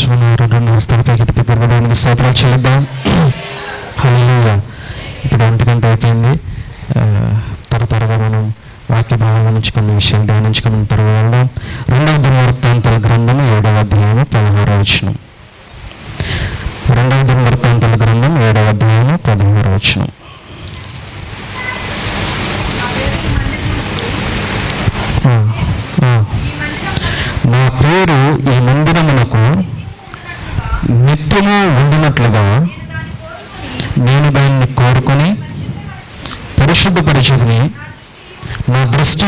సంతోషంగా రెండు హస్తాలపైకి ఎత్తి గర్భధానికి స్తోత్రాలు చెల్లిద్దాం హలో ఇప్పుడు ఒంటి గంట అయిపోయింది ఆ, త్వర త్వరగా మనం వాక్య భావం నుంచి కొన్ని విషయాలు ధ్యానించుకున్న తర్వాత రెండవ దినవృత్తాంతాల గ్రంథం ఏడవ అధ్యాయం పదహారు వచనం రెండవ దినవృత్తాంతాల గ్రంథం ఏడవ అధ్యాయం పదహారు వచనం నా పేరు ఈ మంది నిత్యము ఉండినట్లుగా నేను దాన్ని కోరుకొని పరిశుద్ధపరిచుకుని నా దృష్టి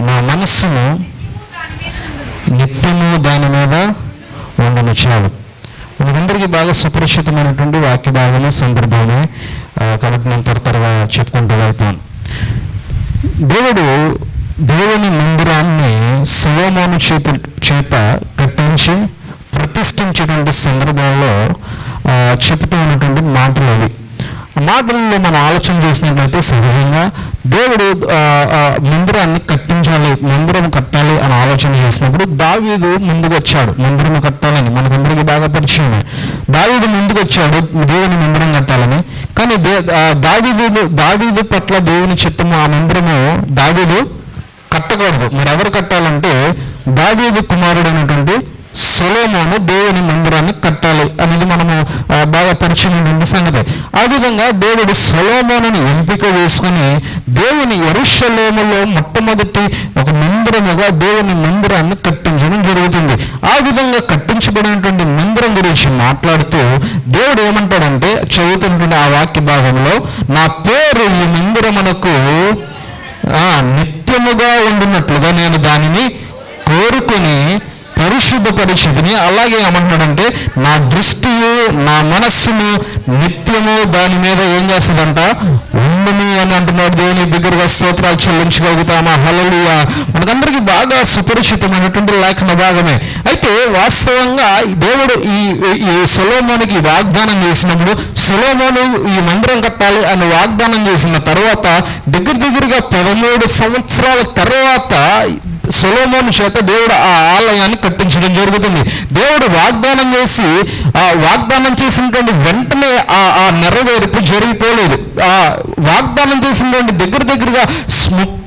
నా మనస్సును నిత్యము దాని మీద ఉండను చాలు. మనందరికీ బాగా సుపరిచితమైనటువంటి వాక్య భాగమే సందర్భమే కాబట్టి నేను త్వర త్వరగా చెప్పుకుంటూ వెళ్తాను. దేవుడు దేవుని మందిరాన్ని సలోమోను చేత చేత కట్టించి ప్రతిష్ఠించేటువంటి సందర్భంలో చెబుతూ ఉన్నటువంటి మాటలు అవి. మాటల్లో మనం ఆలోచన చేసినట్లయితే సహజంగా దేవుడు మందిరాన్ని కట్టించాలి మందిరం కట్టాలి అని ఆలోచన చేసినప్పుడు దావీదు ముందుకు వచ్చాడు మందిరం కట్టాలని మనకందరికీ బాగా పరిచయమే. దావీదు ముందుకు వచ్చాడు దేవుని మందిరం కట్టాలని. కానీ దే దావీదు దావీదు పట్ల దేవుని చిత్తము ఆ మందిరము దావీదు కట్టకూడదు. మరి ఎవరు కట్టాలంటే దావీదు కుమారుడు అనేటువంటి సొలోమోను దేవుని మందిరాన్ని కట్టాలి అనేది మనము బాగా పరిచయం సంగతి. ఆ విధంగా దేవుడు సొలోమోనుని ఎంపిక వేసుకొని దేవుని ఎరుషలేములో మొట్టమొదటి ఒక మందిరముగా దేవుని మందిరాన్ని కట్టించడం జరుగుతుంది. ఆ విధంగా కట్టించబడినటువంటి మందిరం గురించి మాట్లాడుతూ దేవుడు ఏమంటాడంటే చదువుతున్నటువంటి ఆ వాక్య భాగంలో నా పేరు ఈ మందిరమునకు నిత్యముగా ఉండినట్లుగా నేను దానిని కోరుకొని పరిశుద్ధపరిచితిని అలాగే ఏమంటున్నాడంటే నా దృష్టియు నా మనస్సును నిత్యము దాని మీద ఏం చేస్తుందంట? ఉండును అని అంటున్నాడు దేవుని దగ్గరగా స్తోత్రాలు చెల్లించగలుగుతామా? హలలుయ మనకందరికీ బాగా సుపరిచితమైనటువంటి లేఖన భాగమే. అయితే వాస్తవంగా దేవుడు ఈ ఈ సొలోమోనికి వాగ్దానం చేసినప్పుడు సొలోమోను ఈ మందిరం కట్టాలి అని వాగ్దానం చేసిన తర్వాత దగ్గర దగ్గరగా పదమూడు సంవత్సరాల తర్వాత సొలోమోన్ చేత దేవుడు ఆ ఆలయాన్ని కట్టించడం జరుగుతుంది. దేవుడు వాగ్దానం చేసి ఆ వాగ్దానం చేసినటువంటి వెంటనే ఆ ఆ నెరవేర్పు జరిగిపోలేదు. ఆ వాగ్దానం చేసినటువంటి దగ్గర దగ్గరగా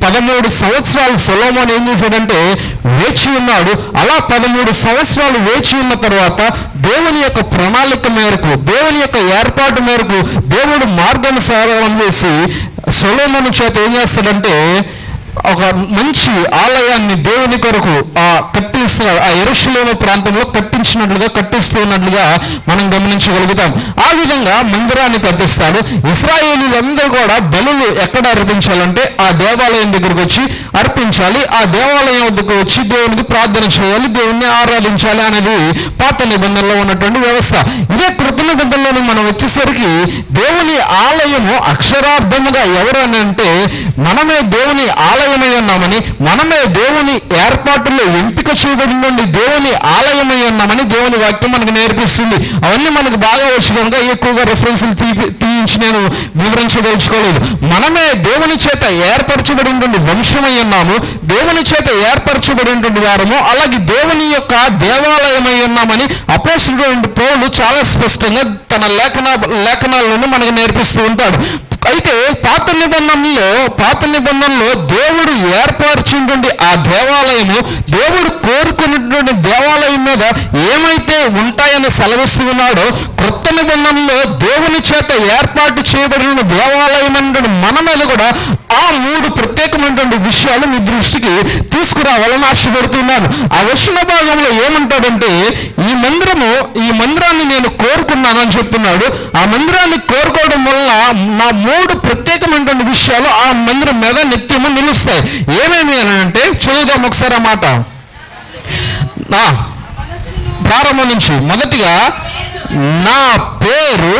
పదమూడు సంవత్సరాలు సొలోమోన్ ఏం చేశాడంటే వేచి ఉన్నాడు. అలా పదమూడు సంవత్సరాలు వేచి ఉన్న తర్వాత దేవుని యొక్క ప్రణాళిక మేరకు దేవుని యొక్క ఏర్పాటు మేరకు దేవుడు మార్గానుసారం చేసి సొలోమోను చేత ఏం చేస్తాడంటే ఒక మంచి ఆలయాన్ని దేవుని కొరకు ఆ కట్టిస్తున్నారు. ఆ ఎరుషులేమ ప్రాంతంలో కట్టించినట్లుగా కట్టిస్తున్నట్లుగా మనం గమనించగలుగుతాం. ఆ విధంగా మందిరాన్ని కట్టిస్తాడు ఇస్రాయేలీలందరూ కూడా బలులు ఎక్కడ అర్పించాలంటే ఆ దేవాలయం దగ్గరకు వచ్చి అర్పించాలి. ఆ దేవాలయం వద్దకు వచ్చి దేవునికి ప్రార్థన చేయాలి దేవుణ్ణి ఆరాధించాలి అనేది పాత నిబంధనలో ఉన్నటువంటి వ్యవస్థ. ఇదే కృత నిబంధనలోని మనం వచ్చేసరికి దేవుని ఆలయము అక్షరార్థముగా ఎవరు అని అంటే మనమే దేవుని ఆలయమై ఉన్నామని మనమే దేవుని ఏర్పాటులో ఎంపిక చేయబడినండి దేవుని ఆలయమై ఉన్నామని దేవుని వాక్యం మనకు నేర్పిస్తుంది. అవన్నీ మనకు బాగా వచ్చు కనుక ఎక్కువగా రెఫరెన్స్లు తీ తీయించి నేను వివరించదలుచుకోలేదు. మనమే దేవుని చేత ఏర్పరచబడినటువంటి వంశమై ఉన్నాము దేవుని చేత ఏర్పరచబడినటువంటి వారము. అలాగే దేవుని యొక్క దేవాలయమై ఉన్నామని అపోసుడు పౌలు చాలా స్పష్టంగా తన లేఖన లేఖనాల నుండి మనకు నేర్పిస్తూ ఉంటాడు. అయితే పాత నిబంధనలో పాత నిబంధనలో దేవుడు ఏర్పరిచినటువంటి ఆ దేవాలయము దేవుడు కోరుకున్నటువంటి దేవాలయం మీద ఏమైతే ఉంటాయని సెలవిస్తున్నాడో క్రొత్త నిబంధనలో దేవుని చేత ఏర్పాటు చేయబడిన దేవాలయం అంటే మన మీద కూడా ఆ మూడు ప్రత్యేకమైనటువంటి విషయాలు మీ దృష్టికి తీసుకురావాలని ఆశపడుతున్నాను. ఆ వచ్చిన భాగంలో ఏమంటాడంటే ఈ మందిరము ఈ మందిరాన్ని నేను కోరుకున్నాను అని చెప్తున్నాడు. ఆ మందిరాన్ని కోరుకోవడం వల్ల నా మూడు ప్రత్యేకమైనటువంటి విషయాలు ఆ మందిరం మీద నిత్యము నిలుస్తాయి. ఏమేమి అని అంటే చదువుదాం ఒకసారి ఆ మాట. నా ప్రారంభం నుంచి మొదటిగా నా పేరు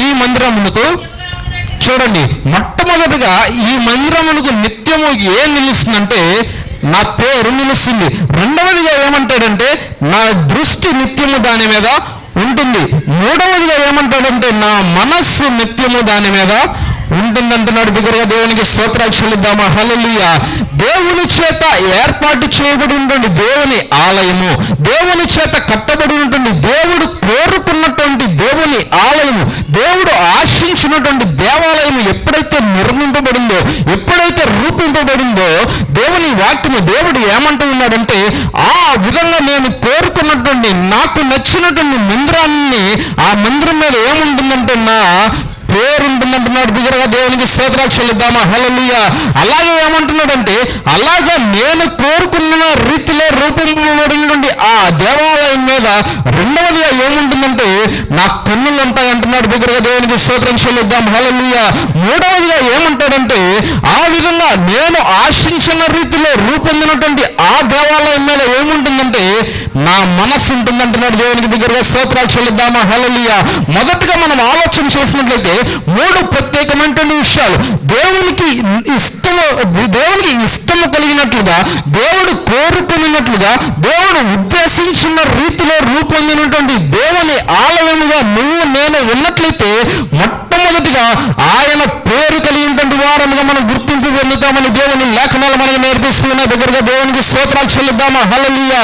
ఈ మందిరమునకు చూడండి. మొట్టమొదటిగా ఈ మందిరమునకు నిత్యము ఏం నిలుస్తుందంటే నా పేరు నిలుస్తుంది. రెండవదిగా ఏమంటాడంటే నా దృష్టి నిత్యము దాని మీద ఉంటుంది. మూడవదిగా ఏమంటాడంటే నా మనస్సు నిత్యము దాని మీద ఉంటుందంటున్నాడు బిగ్గరగా దేవునికి స్తోత్రాలు చెల్లిద్దామా? హల్లెలూయ. దేవుని చేత ఏర్పాటు చేయబడి ఉంటుంది దేవుని ఆలయము. దేవుని చేత కట్టబడి ఉంటుంది దేవుడు కోరుకున్నటువంటి దేవుని ఆలయము. దేవుడు ఆశించినటువంటి దేవాలయము ఎప్పుడైతే నిర్మింపబడిందో ఎప్పుడైతే రూపింపబడిందో దేవుని వాక్యము దేవుడు ఏమంటూ ఉన్నాడంటే ఆ విధంగా నేను కోరుకున్నటువంటి నాకు నచ్చినటువంటి మందిరాన్ని ఆ మందిరం మీద ఏముంటుందంటే నా పేరు ఉంటుందంటున్నాడు బిగ్గరగా దేవునికి స్తోత్రాలు చెల్లిద్దామా? హల్లెలూయ. అలాగే ఏమంటున్నాడంటే అలాగా నేను కోరుకున్న రీతిలో రూపొందబడినటువంటి ఆ దేవాలయం మీద రెండవదిగా ఏముంటుందంటే నా కన్నులు ఉంటాయి అంటున్నాడు బిగ్గరగా దేవునికి స్తోత్రం చెల్లిద్దాం. హల్లెలూయ. మూడవదిగా ఏమంటాడంటే ఆ విధంగా నేను ఆశించిన రీతిలో రూపొందినటువంటి ఆ దేవాలయం మీద ఏముంటుందంటే నా మనస్సు ఉంటుందంటున్నాడు దేవునికి బిగ్గరగా స్తోత్రాలు చెల్లిద్దామా? హల్లెలూయ. మొదటగా మనం ఆలోచన చేసినట్లయితే మూడు ప్రత్యేకమైనటువంటి విషయాలు. దేవునికి ఇష్టము దేవునికి ఇష్టము కలిగినట్లుగా దేవుడు కోరుకున్నట్లుగా దేవుడు ఉద్దేశించిన రీతిలో రూపొందినటువంటి దేవుని ఆలయముగా నువ్వు నేను ఉన్నట్లయితే మొట్టమొదటిగా ఆయన పేరు కలిగినటువంటి వారముగా మనం గుర్తింపు పొందుతామని దేవుని లేఖనాలు మనకు నేర్పిస్తున్న దగ్గరగా దేవునికి స్తోత్రాలు చెల్లిద్దామా? హల్లెలూయ.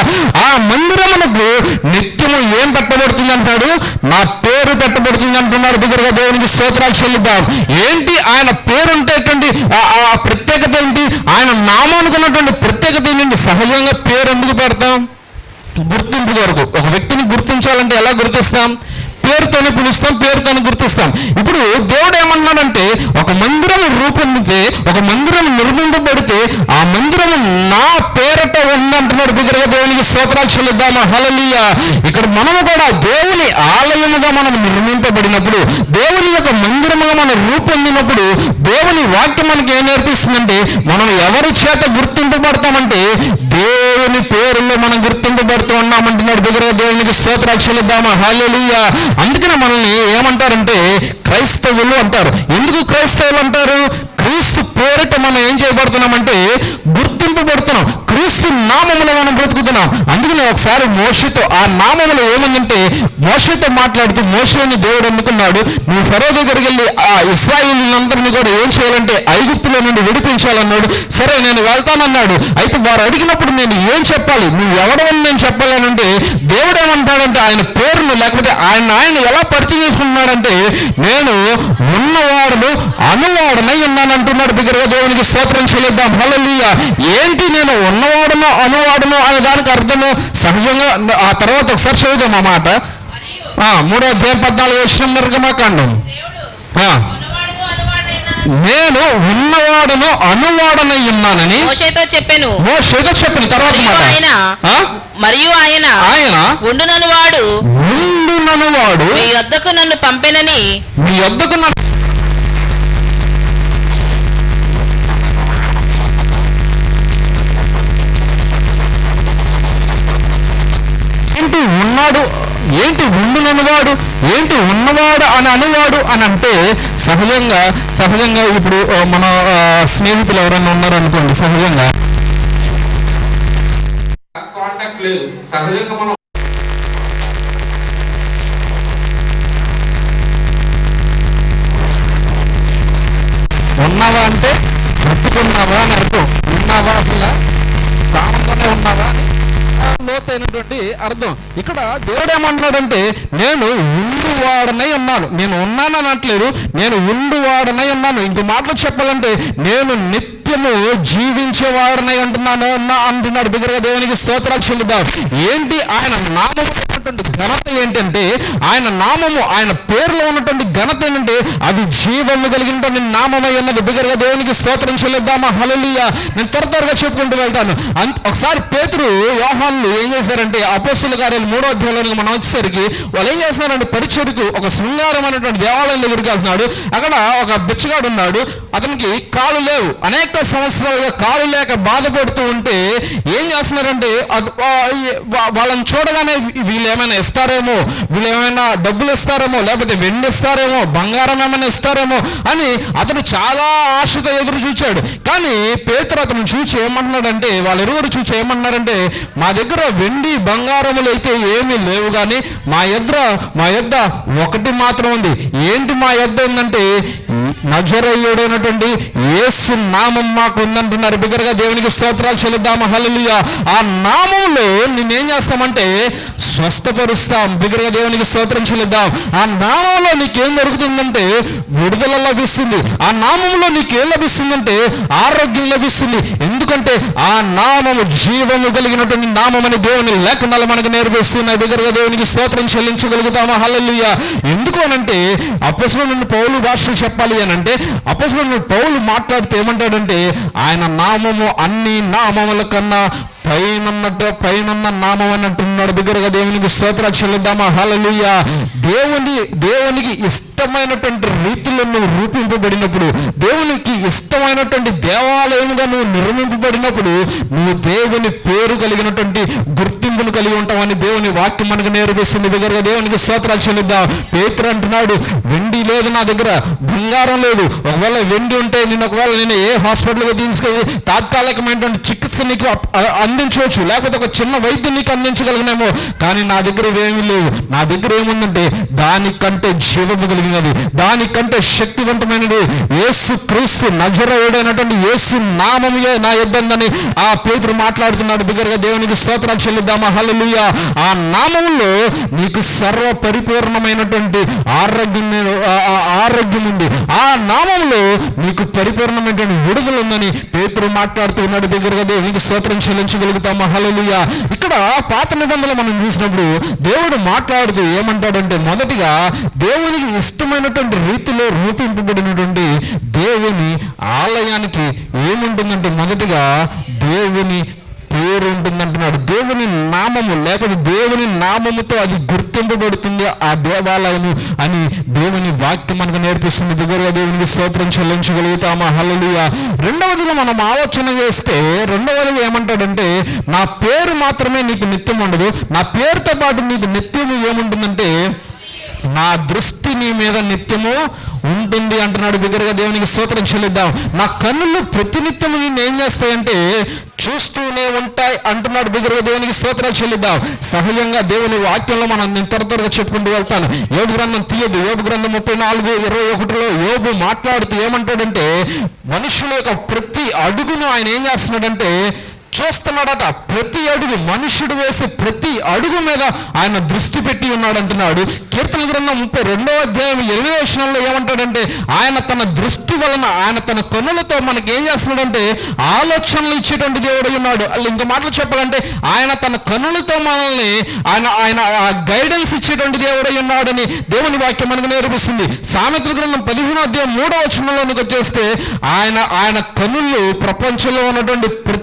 ఆ మందిరమునకు నిత్యము ఏం పెట్టబడుతుంది అంటాడు? నా పేరు పెట్టబడుతుంది అంటున్నాడు దగ్గరగా దేవునికి స్తోత్రాలు చెల్లిద్దాం. ఏంటి ఆయన పేరు ఉంటేటువంటి ఆ- ఆ ప్రత్యేకత ఏంటి? ఆయన నామానికి ఉన్నటువంటి ప్రత్యేకత ఏంటంటే సహజంగా పేరు ఎందుకు పెడతాం? గుర్తింపు కొరకు. ఒక వ్యక్తిని గుర్తించాలంటే ఎలా గుర్తిస్తాం? పేరుతోనే పిలుస్తాం పేరుతోనే గుర్తిస్తాం. ఇప్పుడు దేవుడు ఏమన్నాడంటే ఒక మందిరం రూపొందితే ఒక మందిరం నిర్మింపబడితే ఆ మందిరం నా పేరట ఉందంటున్నాడు బిగ్గరగా దేవునికి స్తోత్రాలు చెల్లిద్దామా. హలలీయ ఇక్కడ మనము కూడా దేవుని ఆలయముగా మనం నిర్మింపబడినప్పుడు దేవుని యొక్క మందిరముగా మనం రూపొందినప్పుడు దేవుని వాక్యం మనకి ఏం నేర్పిస్తుందంటే మనం ఎవరి చేత గుర్తింపబడతామంటే దేవుని పేరులో మనం గుర్తింపబడుతూ ఉన్నామంటున్నాడు బిగ్గరగా దేవునికి స్తోత్రాలు చెల్లిద్దామా. హలలీయ అందుకనే మనల్ని ఏమంటారంటే క్రైస్తవులు అంటారు. ఎందుకు క్రైస్తవులు అంటారు? క్రీస్తు పేరిట మనం ఏం చేయబడుతున్నామంటే గుర్తింపబడుతున్నాం. క్రీస్తు నామములో మనం బ్రతుకుతున్నాం. అందుకనే ఒకసారి మోషతో ఆ నామములో ఏమందంటే మోషతో మాట్లాడుతూ మోషని దేవుడు అనుకున్నాడు నువ్వు ఫరో దగ్గరికి వెళ్ళి ఆ ఇస్రాయిలందరినీ కూడా ఏం చేయాలంటే ఐగుప్తులో నుండి విడిపించాలన్నాడు. సరే నేను వెళ్తానన్నాడు. అయితే వారు అడిగినప్పుడు నేను ఏం చెప్పాలి? నువ్వు ఎవడవని నేను చెప్పాలనంటే దేవుడు ఏమంటాడంటే ఆయన పేరును లేకపోతే ఆయన ఆయన ఎలా పరిచయం చేసుకుంటున్నాడంటే నేను ఉన్నవాడును అనువాడనై ఉన్నాను అంటున్నాడు దగ్గరగా దేవునికి స్తోత్రం చెల్లిద్దాం. హల్లెలూయా. ఏంటి నేను ఉన్నవాడును అనువాడును అనే దానికి అర్థము? సహజంగా ఆ తర్వాత ఒకసారి చదువుదాం ఆ మాట. ఆ, మూడో అధ్యాయం పద్నాలుగు వచ్చిన నిర్గమాకాండం నేను ఉన్నవాడును అనువాడనై ఉన్నానని మోషేతో చెప్పెను. మోషేతో చెప్పిన తర్వాత మాట. ఆయన? మరియు ఆయన ఆయన ఉండునను వాడు ఉండునను వాడు. మీ వద్దకు నన్ను పంపెనని మీ వద్దకు నన్ను ఏంటి ఉన్నాడు? ఏంటి ఉండుననువాడు ఏంటి ఉన్నవాడు అని అనువాడు అని అంటే సహజంగా సహజంగా ఇప్పుడు మన స్నేహితులు ఎవరైనా ఉన్నారు అనుకోండి సహజంగా కాంటాక్ట్ లేదు. సహజంగా మనం ఉన్నావా అంటే బ్రతుకున్నావా అని అర్థం. ఉన్నావా అసలు? ప్రాణంతోనే ఉన్నావా అని లోతైనటువంటి అర్థం. ఇక్కడ దేవుడు ఏమంటున్నాడంటే నేను ఉండువాడనై ఉన్నాను. నేను ఉన్నాను అనట్లేదు. నేను ఉండువాడనై ఉన్నాను. ఇంకో మాటలు చెప్పాలంటే నేను నిత్యము జీవించేవాడనై అంటున్నాను అన్నా అంటున్నాడు. దగ్గరగా దేవునికి స్తోత్రాలు చెల్లుదాం. ఏంటి ఆయన నామము ఉన్నటువంటి ఘనత ఏంటంటే ఆయన నామము ఆయన పేరులో ఉన్నటువంటి ఘనత ఏంటంటే అది జీవము కలిగినటువంటి నామమై ఉన్నది. బిగ్గరగా దేవునికి స్తోత్రం చెల్లిద్దామా? హలలియ నేను త్వర త్వరగా చెప్పుకుంటూ వెళ్తాను. అంత ఒకసారి పేతురు యోహాన్లు ఏం చేశారంటే అపోస్తుల కార్యాలు మూడో అధ్యాయంలోనికి మనం వచ్చేసరికి వాళ్ళు ఏం చేస్తున్నారంటే పరిచయకు ఒక శృంగారం అనేటువంటి దేవాలయం దగ్గరికి వెళ్తున్నాడు. అక్కడ ఒక బిచ్చగాడు ఉన్నాడు. అతనికి కాలు లేవు. అనేక సంవత్సరాలుగా కాలు లేక బాధపడుతూ ఉంటే ఏం చేస్తున్నారంటే వాళ్ళని చూడగానే వీళ్ళు ఏమైనా ఇస్తారేమో? వీళ్ళు ఏమైనా డబ్బులు ఇస్తారేమో? లేకపోతే వెండి ఇస్తారేమో? బంగారం ఏమైనా ఇస్తారేమో? అని అతను చాలా ఆశతో ఎదురు చూచాడు. కానీ పేతురు అతను చూచి ఏమంటున్నాడంటే వాళ్ళిరువురు చూచి ఏమన్నారంటే మా దగ్గర వెండి బంగారములు అయితే ఏమీ లేవు కానీ మా ఎద్ర మా యొద్ద ఒకటి మాత్రం ఉంది. ఏంటి మా యొద్ద ఉందంటే నజరయ్యుడైనటువంటి యేసు నామం మాకు ఉందంటున్నారు. బిగ్గరగా దేవునికి స్తోత్రాలు చెల్లిద్దాము. హల్లెలూయా. ఆ నామంలో నేనేం చేస్తామంటే స్వస్థపరుస్తాం. బిగ్గరగా దేవునికి స్తోత్రం చెల్లిద్దాం. ఆ నామంలో నీకేం దొరుకుతుందంటే విడుదల లభిస్తుంది. ఆ నామంలో నీకేం లభిస్తుందంటే ఆరోగ్యం లభిస్తుంది. ఎందుకంటే ఆ నామము జీవము కలిగినటువంటి నామం దేవుని లేఖనాలు మనకు నేర్పిస్తున్నాయి. బిగ్గరగా దేవునికి స్తోత్రం చెల్లించగలుగుతామా? హల్లెలూయా. ఎందుకు అనంటే అపసులు నుండి పౌలు భాషలు చెప్పాలి అని అంటే పౌలు మాట్లాడితే ఏమంటాడంటే ఆయన నామము అన్ని నామముల కన్నా పైన పైనున్న నామం అని అంటున్నాడు బిగ్గరగా దేవునికి స్తోత్రాలు చెల్లిద్దామా? హలలుయ్య దేవుని దేవునికి ఇష్టమైనటువంటి రీతిలో నువ్వు రూపింపబడినప్పుడు దేవునికి ఇష్టమైనటువంటి దేవాలయముగా నువ్వు నిర్మింపబడినప్పుడు నువ్వు దేవుని పేరు కలిగినటువంటి గుర్తింపును కలిగి ఉంటావని దేవుని వాక్యం మనకు నేర్పిస్తుంది. దగ్గర దేవునికి స్తోత్రాలు చెల్లిద్దాం. పేతురు అంటున్నాడు వెండి లేదు నా దగ్గర బంగారం లేదు. ఒకవేళ వెండి ఉంటే నేను ఒకవేళ నేను ఏ హాస్పిటల్కి తీసుకెళ్ళి తాత్కాలికమైనటువంటి చికిత్స నీకు అందించవచ్చు. లేకపోతే ఒక చిన్న వైద్యం నీకు అందించగలిగినేమో కానీ నా దగ్గర ఏమీ లేవు. నా దగ్గర ఏముందంటే దానికంటే జీవము కలిగినది దానికంటే శక్తివంతమైనది యేసు క్రీస్తు నజరయుడైనటువంటి యేసు నామముయే నా ఇబ్బందని ఆ పేతురు మాట్లాడుతున్నాడు. బిగ్గరగా దేవునికి స్తోత్రాలు చెల్లిద్దామా? హలలుయ ఆ నామంలో నీకు సర్వ పరిపూర్ణమైనటువంటి ఆరోగ్యం ఆరోగ్యం ఉంది. ఆ నామంలో నీకు పరిపూర్ణమైనటువంటి విడుదల ఉందని పేతురు మాట్లాడుతూ ఉన్నాడు దగ్గరగా దేవునికి స్తోత్రం చెల్లించగలుగుతామా? హలలుయ ఇక్కడ పాత నిబంధనలు మనం చూసినప్పుడు దేవుడు మాట్లాడుతూ ఏమంటాడంటే మొదటిగా దేవునికి విశిష్టమైనటువంటి రీతిలో రూపింపబడినటువంటి దేవుని ఆలయానికి ఏముంటుందంటే మొదటిగా దేవుని పేరు ఉంటుందంటున్నాడు. దేవుని నామము లేకపోతే దేవుని నామముతో అది గుర్తింపబడుతుంది ఆ దేవాలయము అని దేవుని వాక్యం మనకు నేర్పిస్తుంది. దగ్గరగా దేవునికి స్తోత్రం చెల్లించగలుగుతామా? హల్లెలూయా. రెండవదిగా మనం ఆలోచన చేస్తే రెండవదిగా ఏమంటాడంటే నా పేరు మాత్రమే నీకు నిత్యం ఉండదు. నా పేరుతో పాటు నీకు నిత్యము ఏముంటుందంటే నా దృష్టి నీ మీద నిత్యము ఉంటుంది అంటున్నాడు బిగ్గరగా దేవునికి స్తోత్రం చెల్లిద్దాం. నా కన్నులు ప్రతినిత్యము నిన్ను ఏం చేస్తాయంటే చూస్తూనే ఉంటాయి అంటున్నాడు బిగ్గరగా దేవునికి స్తోత్రం చెల్లిద్దాం. సహజంగా దేవుని వాక్యంలో మనం నేను త్వర త్వరగా చెప్పుకుంటూ వెళ్తాను. యోగు గ్రంథం తీయదు. యోగు గ్రంథం ముప్పై నాలుగు ఇరవై ఒకటిలో యోగు మాట్లాడుతూ ఏమంటాడంటే మనుషుల యొక్క ప్రతి అడుగును ఆయన ఏం చేస్తున్నాడంటే చూస్తున్నాడట. ప్రతి అడుగు మనుషుడు వేసే ప్రతి అడుగు మీద ఆయన దృష్టి పెట్టి ఉన్నాడు అంటున్నాడు కీర్తన గ్రంథం ముప్పై రెండవ అధ్యాయం ఎనిమిదవ వచనంలో ఏమంటాడంటే ఆయన తన దృష్టి వలన ఆయన తన కన్నులతో మనకి ఏం చేస్తున్నాడంటే ఆలోచనలు ఇచ్చేటువంటి దేవుడు ఉన్నాడు. అలా ఇంకో మాటలు చెప్పాలంటే ఆయన తన కన్నులతో మనల్ని ఆయన ఆయన గైడెన్స్ ఇచ్చేటువంటి దేవుడై ఉన్నాడని దేవుని వాక్యం మనకు నేర్పిస్తుంది. సామెతల గ్రంథం పదిహేనో అధ్యాయం మూడవ వచనంలోనికి వచ్చేస్తే ఆయన ఆయన కనులు ప్రపంచంలో ఉన్నటువంటి ప్రతి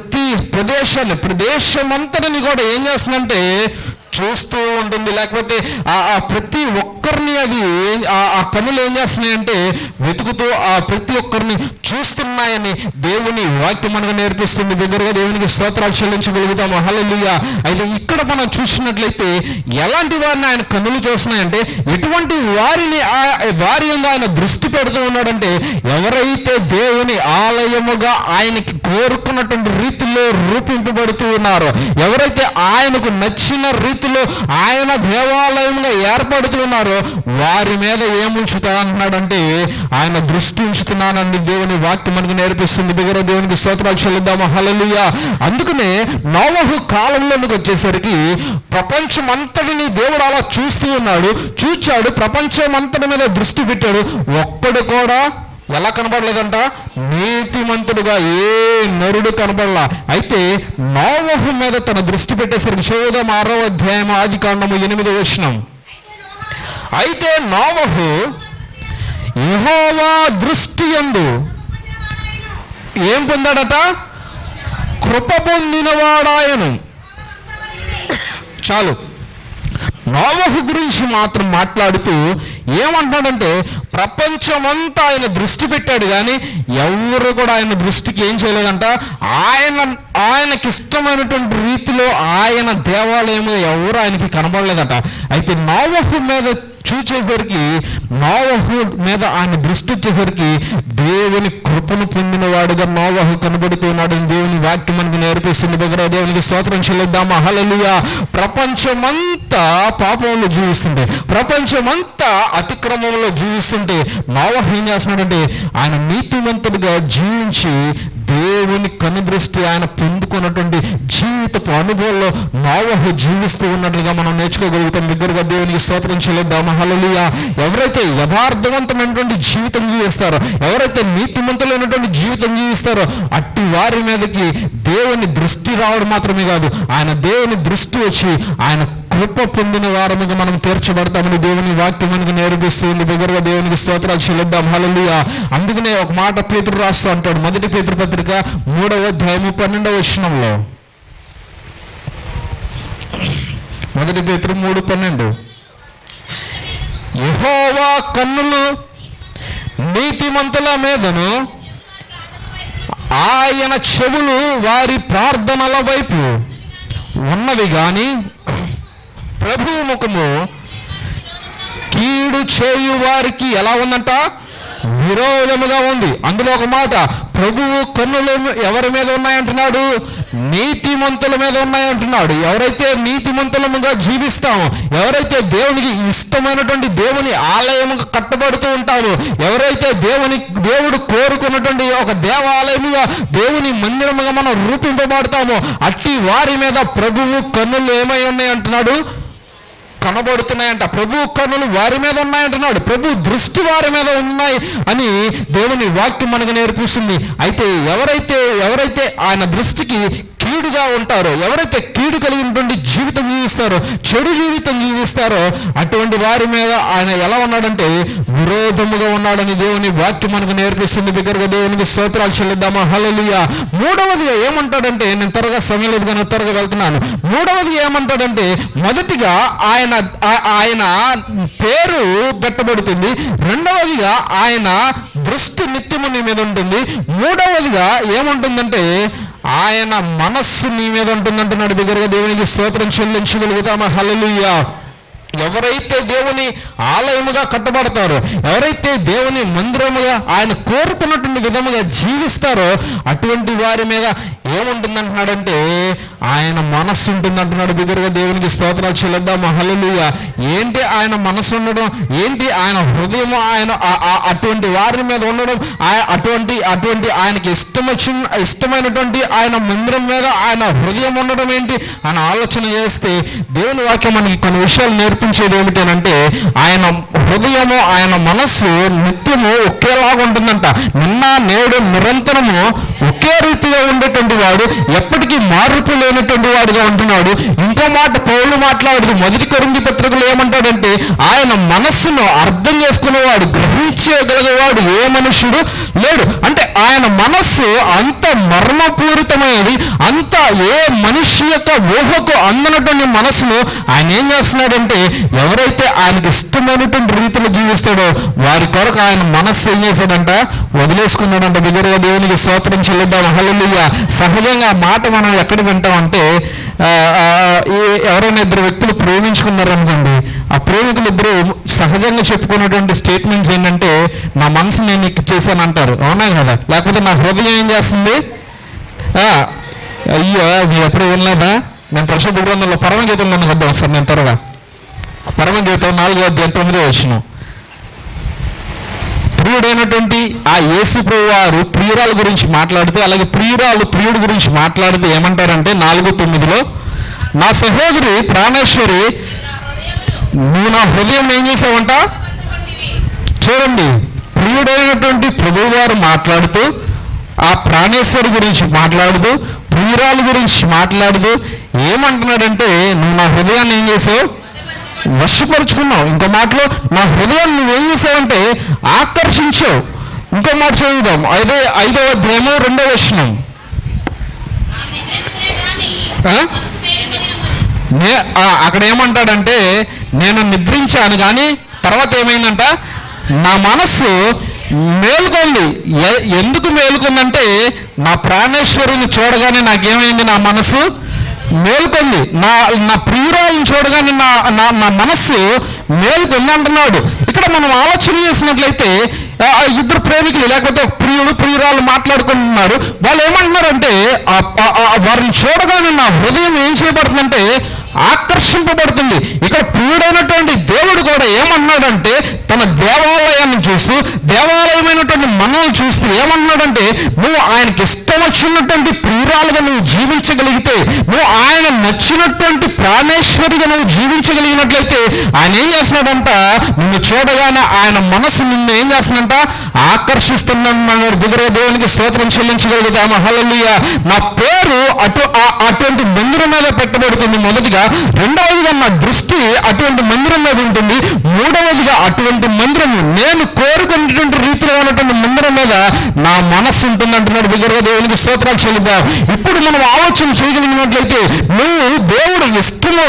ప్రదేశాన్ని ప్రదేశమంతటిని కూడా ఏం చేస్తుందంటే చూస్తూ ఉంటుంది. లేకపోతే ఆ ఆ ప్రతి ఒక్కరిని అది ఆ- కనులు ఏం చేస్తున్నాయంటే వెతుకుతూ ఆ ప్రతి ఒక్కరిని చూస్తున్నాయని దేవుని వాక్యం మనకు నేర్పిస్తుంది. దగ్గరగా దేవునికి స్తోత్రాలు చెల్లించగలుగుతాము. హల్లెలూయా. అయితే ఇక్కడ మనం చూసినట్లయితే ఎలాంటి వారిని ఆయన కన్నులు చూస్తున్నాయంటే ఎటువంటి వారిని ఆ- వారి ఆయన దృష్టి పెడుతూ ఉన్నాడంటే ఎవరైతే దేవుని ఆలయముగా ఆయనకి కోరుకున్నటువంటి రీతిలో రూపింపబడుతూ ఉన్నారో. ఎవరైతే ఆయనకు నచ్చిన రీతిలో ఆయన దేవాలయంగా ఏర్పడుతూ ఉన్నారో వారి మీద ఏముంచుతా అంటున్నాడంటే ఆయన దృష్టి ఉంచుతున్నానండి దేవుని వాక్యం మనకు నేర్పిస్తుంది. బిగర దేవునికి స్తోత్రాలు చెల్లిద్దాము. హల్లెలూయా. అందుకనే నోవహు కాలంలోనికి వచ్చేసరికి ప్రపంచం అంతటిని దేవుడు అలా చూస్తూ ఉన్నాడు. చూచాడు. ప్రపంచం అంతటి మీద దృష్టి పెట్టాడు. ఒక్కడు కూడా ఎలా కనపడలేదంట నీతిమంతుడుగా ఏ నరుడు కనపడలా అయితే నోవహు మీద తన దృష్టి పెట్టేసరికి చోదం ఆరో అధ్యాయం ఆది కాండము ఎనిమిది వచ్చినం అయితే నోవహు ఇహోవా దృష్టి ఎందు ఏం పొందాడట? కృప పొందినవాడాయను. చాలు. నోవహు గురించి మాత్రం మాట్లాడుతూ ఏమంటాడంటే ప్రపంచమంతా ఆయన దృష్టి పెట్టాడు కానీ ఎవరు కూడా ఆయన దృష్టికి ఏం చేయలేదంట. ఆయన ఆయనకి ఇష్టమైనటువంటి రీతిలో ఆయన దేవాలయం ఎవరు ఆయనకి కనబడలేదట. అయితే నోవహు మీద చూచేసరికి నోవహు మీద ఆయన దృష్టి వచ్చేసరికి దేవుని కృపను పొందిన వాడుగా నోవహు కనబడుతున్నాడు దేవుని వాక్యం మనకి నేర్పిస్తుంది. దగ్గర దేవునికి స్తోత్రం చెల్లిద్దామా? హల్లెలూయా. ప్రపంచమంతా పాపంలో జీవిస్తుంటే ప్రపంచమంతా అతిక్రమంలో జీవిస్తుంటే నోవహు ఏం చేస్తున్నాడంటే ఆయన నీతివంతుడిగా జీవించి దేవుని కనుదృష్టి ఆయన పొందుకున్నటువంటి జీవితపు అనుభవంలో నోవహు జీవిస్తూ ఉన్నట్లుగా మనం నేర్చుకోగలుగుతాం. దగ్గరగా దేవునికి స్తోత్రం చెల్లిద్దాం. హల్లెలూయా. ఎవరైతే యథార్థవంతమైనటువంటి జీవితం జీవిస్తారో ఎవరైతే నీతిమంతులైనటువంటి జీవితం జీవిస్తారో అట్టి వారి మీదకి దేవుని దృష్టి రావడం మాత్రమే కాదు ఆయన దేవుని దృష్టి వచ్చి ఆయన కృప పొందిన వారముగా మనం తీర్చబడతామని దేవుని వాక్యం మనకు నేర్పిస్తుంది. దగ్గరగా దేవునికి స్తోత్రాలు చెల్లిద్దాం. హల్లెలూయా. అందుకనే ఒక మాట పేతురు రాస్తూ అంటాడు. మొదటి పేతురు పత్రిక మూడవ అధ్యాయము పన్నెండవ వచనంలో. మొదటి పేతురు మూడు పన్నెండు. యహోవా కన్నులు నీతిమంతుల మీదను ఆయన చెవులు వారి ప్రార్థనల వైపు ఉన్నవి కానీ ప్రభువు ముఖము కీడు చేయు వారికి ఎలా ఉందంట? విరోధముగా ఉంది. అందులో ఒక మాట ప్రభువు కన్నులు ఎవరి మీద ఉన్నాయంటున్నాడు? నీతిమంతుల మీద ఉన్నాయంటున్నాడు. ఎవరైతే నీతిమంతులముగా జీవిస్తామో ఎవరైతే దేవునికి ఇష్టమైనటువంటి దేవుని ఆలయముగా కట్టబడుతూ ఉంటామో ఎవరైతే దేవుని దేవుడు కోరుకున్నటువంటి ఒక దేవాలయముగా దేవుని మందిరముగా మనం రూపింపబడతామో అట్టి వారి మీద ప్రభువు కన్నులు ఏమై ఉన్నాయంటున్నాడు? అంటున్నాడు కనబడుతున్నాయంట. ప్రభు కనులు వారి మీద ఉన్నాయంటున్నాడు. ప్రభు దృష్టి వారి మీద ఉన్నాయి అని దేవుని వాక్యం మనకు నేర్పిస్తుంది. అయితే ఎవరైతే ఎవరైతే ఆయన దృష్టికి కీడుగా ఉంటారో ఎవరైతే కీడు కలిగినటువంటి జీవితం జీవిస్తారో చెడు జీవితం జీవిస్తారో అటువంటి వారి మీద ఆయన ఎలా ఉన్నాడంటే విరోధముగా ఉన్నాడని దేవుని వాక్యం మనకు నేర్పిస్తుంది. దగ్గరగా దేవునికి స్తోత్రాలు చెల్లిద్దామా? హలలియా మూడవదిగా ఏమంటాడంటే నేను త్వరగా సమయం లేదు కానీ త్వరగా వెళ్తున్నాను. మూడవది ఏమంటాడంటే మొదటిగా ఆయన ఆయన పేరు పెట్టబడుతుంది. రెండవదిగా ఆయన దృష్టి నిత్యము నీ మీద ఉంటుంది. మూడవదిగా ఏముంటుందంటే ఆయన మనస్సు నీ మీద ఉంటుందంటున్నాడు. దగ్గరగా దేవునికి స్తోత్రం చెల్లించగలుగుతామా? హలలుయ్యా ఎవరైతే దేవుని ఆలయముగా కట్టబడతారో ఎవరైతే దేవుని మందిరముగా ఆయన కోరుకున్నటువంటి విధముగా జీవిస్తారో అటువంటి వారి మీద ఏముంటుందంటున్నాడంటే ఆయన మనస్సు ఉంటుందంటున్నాడు. దగ్గరగా దేవునికి స్తోత్రాలు చెల్లిద్దాం. హల్లెలూయా. ఏంటి ఆయన మనసు ఉండడం? ఏంటి ఆయన హృదయము ఆయన ఆ- అటువంటి వారి మీద ఉండడం? ఆయన అటువంటి అటువంటి ఆయనకి ఇష్టమచ్చిన ఇష్టమైనటువంటి ఆయన మందిరం మీద ఆయన హృదయం ఉండడం ఏంటి? ఆయన ఆలోచన చేస్తే దేవుని వాక్యం మనకి కొన్ని విషయాలు చూపించేది ఏమిటి అంటే ఆయన హృదయము ఆయన మనస్సు నిత్యము ఒకేలాగా ఉంటుందంట. నిన్న నేడు నిరంతరము ఒకే రీతిగా ఉండేటువంటి వాడు ఎప్పటికీ మార్పు లేనటువంటి వాడుగా ఉంటున్నాడు. ఇంకో మాట పౌలు మాట్లాడుతూ మొదటి కొరింది పత్రికలు ఏమంటాడంటే ఆయన మనస్సును అర్థం చేసుకునేవాడు గ్రహించగలిగేవాడు ఏ మనుష్యుడు లేడు. అంటే ఆయన మనస్సు అంత మర్మపూరితమైనది అంత ఏ మనిషి యొక్క ఊహకు అందనటువంటి మనస్సును ఆయన ఏం చేస్తున్నాడంటే ఎవరైతే ఆయనకి ఇష్టమైనటువంటి రీతిలో జీవిస్తాడో వారి కొరకు ఆయన మనస్సు ఏం చేశాడంట? వదిలేసుకున్నాడంట. బిగరగా దేవునికి స్తోత్రం చెల్లిద్దాం. హల్లెలూయా. సహజంగా మాట మనం ఎక్కడ వింటామంటే ఎవరైనా ఇద్దరు వ్యక్తులు ప్రేమించుకున్నారనుకోండి ఆ ప్రేమికులు ఇద్దరు సహజంగా చెప్పుకున్నటువంటి స్టేట్మెంట్స్ ఏంటంటే నా మనసు నేను నీకు చేశాను అంటారు అవునా కదా? లేకపోతే నా హృదయం ఏం చేస్తుంది? అయ్యో మీరు ఎప్పుడు వినలేదా? నేను పరిశుద్ధ గ్రంథంలో పరమగీతంలో వద్దాం ఒకసారి నేను త్వరగా. పరమగీతం నాలుగో అధ్యాయం తొమ్మిదో వచ్చిన ప్రియుడైనటువంటి ఆ యేసు వారు ప్రియురాల గురించి మాట్లాడుతూ అలాగే ప్రియురాలు ప్రియుడు గురించి మాట్లాడితే ఏమంటారంటే నాలుగు తొమ్మిదిలో నా సహోదరి ప్రాణేశ్వరి నువ్వు నా హృదయం ఏం చేసావంట? చూడండి ప్రియుడైనటువంటి ప్రభువు వారు మాట్లాడుతూ ఆ ప్రాణేశ్వరి గురించి మాట్లాడుతూ ప్రియురాలు గురించి మాట్లాడుతూ ఏమంటున్నాడంటే నువ్వు నా హృదయాన్ని ఏం చేసావు? వశపరుచుకున్నావు. ఇంకో మాటలో నా హృదయం నువ్వేం చేసావంటే ఆకర్షించావు. ఇంకో మాట చదువుదాం. ఐదో ఐదవ అధ్యాయము రెండవ వచనం. నే- అక్కడ ఏమంటాడంటే నేను నిద్రించాను కానీ తర్వాత ఏమైందంట? నా మనస్సు మేలుకొంది. ఎ- ఎందుకు మేలుకుందంటే నా ప్రాణేశ్వరుని చూడగానే నాకేమైంది నా మనస్సు? మేల్కొంది. నా నా ప్రియురాయిని చూడగానే నా నా నా మనస్సు మేల్కొంది అంటున్నాడు. ఇక్కడ మనం ఆలోచన చేసినట్లయితే ఆ, ఇద్దరు ప్రేమికులు లేకపోతే ప్రియుడు ప్రియురాలు మాట్లాడుకుంటున్నారు. వాళ్ళు ఏమంటున్నారంటే ఆ- వారిని చూడగానే నా హృదయం ఏం చేయబడుతుందంటే ఆకర్షింపబడుతుంది. ఇక్కడ ప్రియుడైనటువంటి దేవుడు కూడా ఏమన్నాడంటే తన దేవాలయాన్ని చూస్తూ దేవాలయమైనటువంటి మనల్ని చూస్తూ ఏమన్నాడంటే నువ్వు ఆయనకి ఇష్టం వచ్చినటువంటి ప్రియురాలుగా నువ్వు జీవించగలిగితే నువ్వు ఆయన నచ్చినటువంటి ప్రాణేశ్వరిగా నువ్వు జీవించగలిగినట్లయితే ఆయన ఏం చేస్తున్నాడంట నిన్ను చూడగానే ఆయన మనసు నిన్ను ఏం చేస్తుందంట ఆకర్షిస్తున్నాడు దిగుర దేవునికి స్తోత్రం చెల్లించగలుగుతాము. హల్లెలూయ. నా పేరు అటు అటువంటి మందిరం మీద పెట్టబడుతుంది మొదటిగా. రెండవదిగా నా దృష్టి అటువంటి మందిరం మీద ఉంటుంది. మూడవదిగా అటువంటి మందిరం నేను కోరుకున్నటువంటి రీతిలో ఉన్నటువంటి మందిరం మీద నా మనస్సు ఉంటుంది అంటున్నాడు దిగుర దేవునికి స్తోత్రాలు చెల్లిద్దాం. ఇప్పుడు మనం ఆలోచన చేయగలిగినట్లయితే నువ్వు దేవుడు ఇష్టము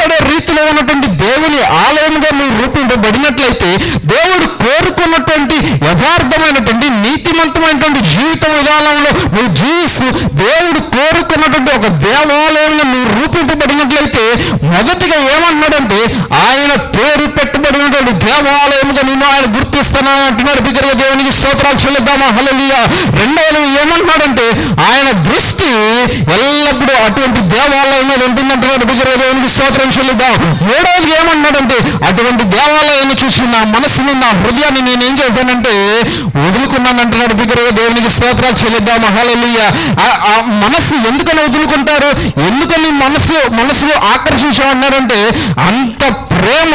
ఇష్టపడే రీతిలో ఉన్నటువంటి దేవుని ఆలయముగా మీరు రూపింపబడినట్లయితే దేవుడు కోరుకున్నటువంటి యథార్థమైనటువంటి నీతిమంతమైనటువంటి జీవిత విధానంలో నువ్వు జీవిస్తూ దేవుడు కోరుకున్నటువంటి ఒక దేవాలయంలో నువ్వు రూపింపబడినట్లయితే మొదటిగా ఏమంటున్నాడంటే ఆయన పేరు పెట్టబడినటువంటి దేవాలయముగా నేను ఆయన గుర్తిస్తున్నాను అంటున్నాడు. బిగ్గరగా దేవునికి స్తోత్రాలు చెల్లిద్దామా? హలలియ రెండవది ఏమంటున్నాడంటే ఆయన దృష్టి ఎల్లప్పుడూ అటువంటి దేవాలయం మీద ఉంటుందంటున్నాడు బిగ్గరగా దేవునికి స్తోత్రం చెల్లిద్దాం. మూడవది ఏమన్నాడంటే అటువంటి దేవాలయాన్ని చూసి నా మనసుని నా హృదయాన్ని నేను ఏం చేశానంటే వదులుకున్నాను అంటున్నాడు బిగ్గరగా దేవునికి స్తోత్రాలు చెల్లిద్దాం. మహాలయ్య మనస్సు మనసు ఎందుకని వదులుకుంటారు? ఎందుకని మనసు మనసులో ఆకర్షించామన్నారంటే అంత ప్రేమ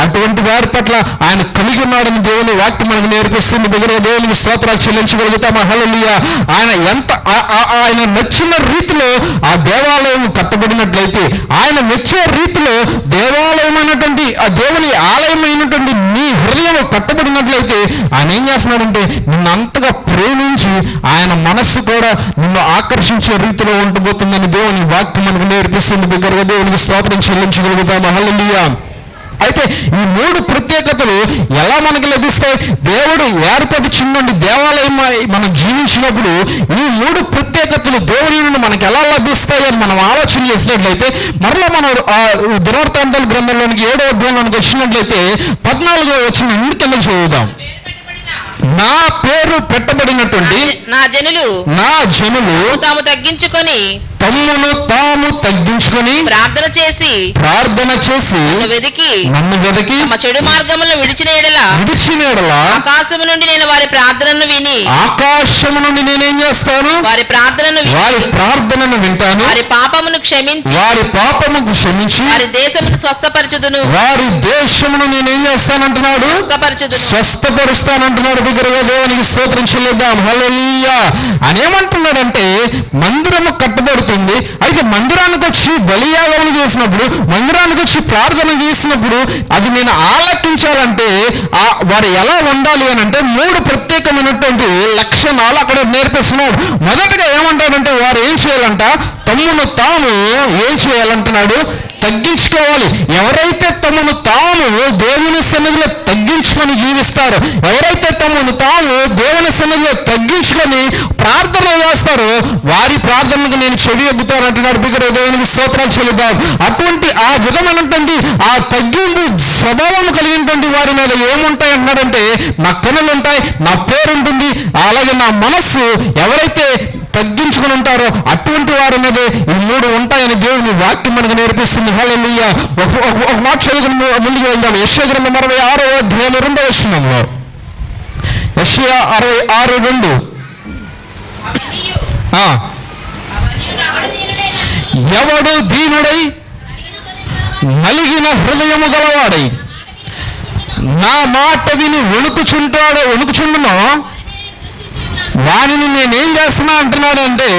అటువంటి వారి పట్ల ఆయన కలిగి ఉన్నాడని దేవుని వాక్యం మనకు నేర్పిస్తుంది. దగ్గర దేవునికి స్తోత్రాలు చెల్లించగలుగుతాం మహళలియ ఆయన ఎంత ఆ- ఆయన నచ్చిన రీతిలో ఆ దేవాలయం కట్టబడినట్లయితే ఆయన మెచ్చే రీతిలో దేవాలయం అయినటువంటి ఆ దేవుని ఆలయమైనటువంటి నీ హృదయం కట్టబడినట్లయితే ఆయన ఏం చేస్తున్నాడంటే నిన్ను అంతగా ప్రేమించి ఆయన మనస్సు కూడా నిన్ను ఆకర్షించే రీతిలో ఉండబోతుందని దేవుని వాక్యం మనకు నేర్పిస్తుంది దగ్గరగా దేవునికి స్తోత్రం చెల్లించగలుగుతాం హల్లెలూయా అయితే ఈ మూడు ప్రత్యేకతలు ఎలా మనకు లభిస్తాయి? దేవుడు ఏర్పరిచిందండి దేవాలయం మనం జీవించినప్పుడు ఈ మూడు ప్రత్యేకతలు దేవుని నుండి మనకు ఎలా లభిస్తాయి అని మనం ఆలోచన చేసినట్లయితే మరలా మనం దినవృత్తాంతాల గ్రంథంలోనికి ఏడో అధ్యాయంలోనికి వచ్చినట్లయితే పద్నాలుగో వచ్చిన ఇంటి కింద చదువుదాం? నా పేరు పెట్టబడినటువంటి నా జనులు నా జనులు తాము తగ్గించుకొని తమ్మును తాము తగ్గించుకొని ప్రార్థన చేసి ప్రార్థన చేసి వెదికి నన్ను వెదకి తమ చెడు మార్గములను విడిచిన ఎడల విడిచిన ఆకాశము నుండి నేను వారి ప్రార్థనను విని ఆకాశము నుండి నేనేం చేస్తాను? వారి ప్రార్థనను వారి ప్రార్థనను వింటాను. వారి పాపమును క్షమించి వారి పాపముకు క్షమించి వారి దేశమును స్వస్థపరచుదును. వారి దేశమును నేనేం చేస్తానంటున్నాడు? స్వస్థపరచుదును. స్వస్థపరుస్తానంటున్నాడు. దగ్గరగా దేవునికి స్తోత్రం చెల్లిద్దాం. హల్లెలూయా. అని ఏమంటున్నాడంటే మందిరము కట్టబడుతుంది. అయితే మందిరానికి వచ్చి బలియాగములు చేసినప్పుడు మందిరానికి వచ్చి ప్రార్థన చేసినప్పుడు అది నేను ఆలకించాలంటే ఆ వారు ఎలా ఉండాలి అని అంటే మూడు ప్రత్యేకమైనటువంటి లక్షణాలు అక్కడ నేర్పిస్తున్నాడు. మొదటగా ఏమంటాడంటే వారు ఏం చేయాలంట తమ్మును తాము ఏం చేయాలంటున్నాడు? తగ్గించుకోవాలి. ఎవరైతే తమను తాము దేవుని సన్నిధిలో తగ్గించుకొని జీవిస్తారో ఎవరైతే తమను తాము దేవుని సన్నిధిలో తగ్గించుకొని ప్రార్థన చేస్తారో వారి ప్రార్థనకు నేను చెవి ఎగ్గుతాను అంటున్నాడు బిగ్గర దేవునికి స్తోత్రాలు చెల్లిద్దాం. అటువంటి ఆ విధమైనటువంటి ఆ తగ్గింపు స్వభావం కలిగినటువంటి వారి మీద ఏముంటాయి అంటున్నాడంటే నా కనులు ఉంటాయి నా పేరు ఉంటుంది అలాగే నా మనస్సు ఎవరైతే తగ్గించుకుని ఉంటారో అటువంటి వారు మీద ఈ మూడు ఉంటాయని దేవుని వాక్యం మనకు నేర్పిస్తుంది. హల్లెలూయా. ఒక మాట చదువుకుని ముందుకు వెళ్దాం. యశ్వ అరవై ఆరో అధ్యాయం రెండో వచ్చినంలో యశ్వ అరవై ఆరు రెండు. ఆ, ఎవడు దీనుడై నలిగిన హృదయము గలవాడై నా మాట విని వణుకుచుంటాడో వణుకుచుండునో వారిని నేనేం చేస్తున్నా అంటున్నాడంటే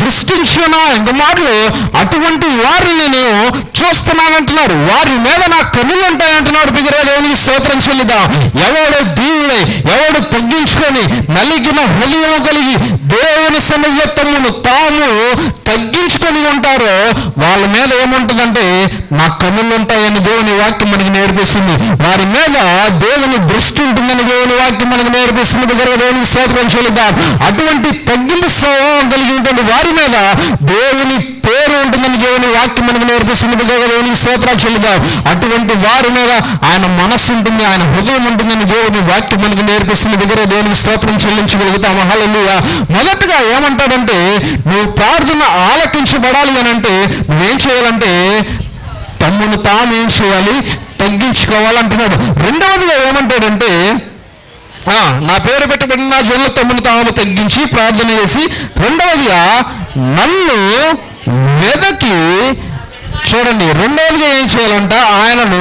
దృష్టించున్నా ఇంక మాటలు అటువంటి వారిని నేను చూస్తున్నానంటున్నాడు వారి మీద నా కన్నులు ఉంటాయంటున్నాడు బిగరే దేవునికి స్తోత్రం చెల్లిదా ఎవడు దీవుడై ఎవడు తగ్గించుకొని నలిగిన హృదయం కలిగి దేవుని సమయత్వమును తాము తగ్గించుకొని ఉంటారో వాళ్ళ మీద ఏముంటుందంటే నా కన్నులు ఉంటాయని దేవుని వాక్యం మనకి నేర్పిస్తుంది. వారి మీద దేవుని దృష్టి ఉంటుందని దేవుని వాక్యం మనకు నేర్పిస్తుంది. దగ్గర దేవుని స్తోత్రం చెల్లిద్దాం. అటువంటి తగ్గింపు స్వభావం కలిగినటువంటి వారి మీద దేవుని పేరు ఉంటుందని దేవుని వాక్యం మనకు నేర్పిస్తుంది. బిడ్డ దేవునికి స్తోత్రాలు చెల్లుదాం అటువంటి వారి మీద ఆయన మనస్సు ఉంటుంది ఆయన హృదయం ఉంటుందని దేవుని వాక్యం మనకు నేర్పిస్తుంది. దగ్గర దేవునికి స్తోత్రం చెల్లించగలుగుతాం హల్లెలూయ. మొదటగా ఏమంటాడంటే నువ్వు ప్రార్థన ఆలకించబడాలి అని అంటే నువ్వేం చేయాలంటే తమ్మును తాను ఏం చేయాలి? తగ్గించుకోవాలంటున్నాడు రెండవదిగా ఏమంటాడంటే నా పేరు పెట్టబడిన నా జనుల తమ్ముని తాము తగ్గించి ప్రార్థన చేసి రెండవదిగా నన్ను వెదకి చూడండి రెండవదిగా ఏం చేయాలంట ఆయనను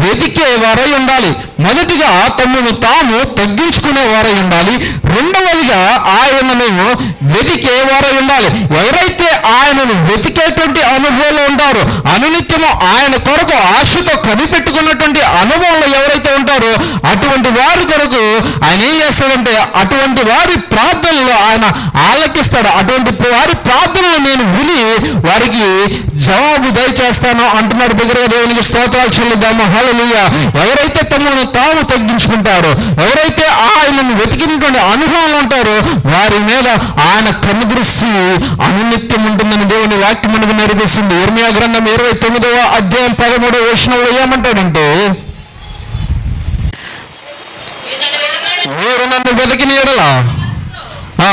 వెతికే వారై ఉండాలి. మొదటిగా తమ్మును తాము తగ్గించుకునే వారై ఉండాలి. రెండవదిగా ఆయనను వెతికే వారై ఉండాలి. ఎవరైతే ఆయనను వెతికేటువంటి అనుభవంలో ఉంటారో అనునిత్యము ఆయన కొరకు ఆశతో కనిపెట్టుకున్నటువంటి అనుభవంలో ఎవరైతే ఉంటారో అటువంటి వారి కొరకు ఆయన ఏం చేస్తాడంటే అటువంటి వారి ప్రార్థనలో ఆయన ఆలకిస్తాడు. అటువంటి వారి ప్రార్థనలు నేను విని వారికి జవాబు దయచేస్తాను అంటున్నాడు. బిగ్గరగా దేవునికి స్తోత్రాలు చెల్లిద్దాము. హల్లెలూయా. ఎవరైతే తమను తాము తగ్గించుకుంటారో. ఎవరైతే ఆయనను వెతికినటువంటి అనుభవం ఉంటారో వారి మీద ఆయన కనుదృష్టి అనునిత్యం ఉంటుందని దేవుని వాక్యం మనకు నేర్పిస్తుంది ఇర్మియా గ్రంథం ఇరవై తొమ్మిదవ అధ్యాయం పదమూడవ వచనంలో ఏమంటాడంటే మీరు నన్ను వెతికిన ఎడలా? ఆ,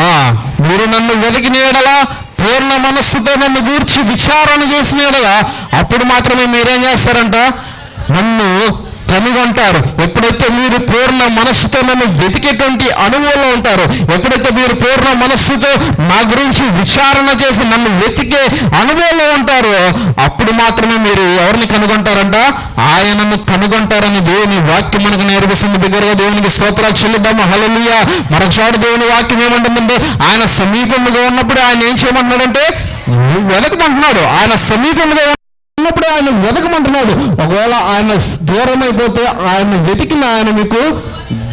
ఆ, మీరు నన్ను వెతికిన ఎడలా? పూర్ణ మనస్సుతో నన్ను గూర్చి విచారణ చేసిన అప్పుడు మాత్రమే మీరేం చేస్తారంట? నన్ను కనుగొంటారు ఎప్పుడు ఎప్పుడైతే మీరు పూర్ణ మనస్సుతో నన్ను వెతికేటువంటి అనుభవంలో ఉంటారో ఎప్పుడైతే మీరు పూర్ణ మనస్సుతో నా గురించి విచారణ చేసి నన్ను వెతికే అనుభవంలో ఉంటారో అప్పుడు మాత్రమే మీరు ఎవరిని కనుగొంటారంట? ఆయనను కనుగొంటారని దేవుని వాక్యం మనకు నేర్పిస్తుంది. బిగ్గరగా దేవునికి స్తోత్రాలు చెల్లిద్దాము హలలియ మరొకసారి దేవుని వాక్యం ఏమంటుందంటే ఆయన సమీపంగా ఉన్నప్పుడు ఆయన ఏం చేయమంటున్నాడంటే వెనకమంటున్నాడు ఆయన సమీపంగా ఉన్నప్పుడు ఆయన వెతకమంటున్నాడు. ఒకవేళ ఆయన దూరం అయిపోతే ఆయన వెతికిన ఆయన మీకు